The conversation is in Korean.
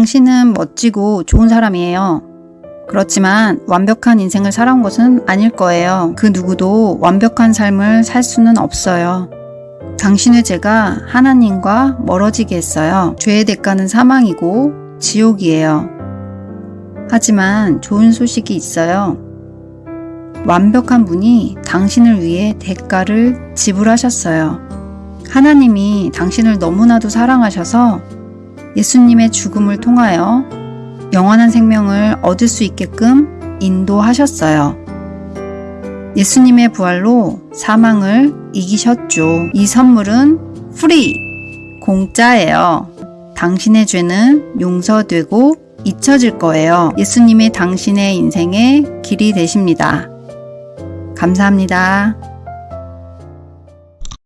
당신은 멋지고 좋은 사람이에요. 그렇지만 완벽한 인생을 살아온 것은 아닐 거예요. 그 누구도 완벽한 삶을 살 수는 없어요. 당신의 죄가 하나님과 멀어지게 했어요. 죄의 대가는 사망이고 지옥이에요. 하지만 좋은 소식이 있어요. 완벽한 분이 당신을 위해 대가를 지불하셨어요. 하나님이 당신을 너무나도 사랑하셔서 예수님의 죽음을 통하여 영원한 생명을 얻을 수 있게끔 인도하셨어요. 예수님의 부활로 사망을 이기셨죠. 이 선물은 free! 공짜예요. 당신의 죄는 용서되고 잊혀질 거예요. 예수님이 당신의 인생의 길이 되십니다. 감사합니다.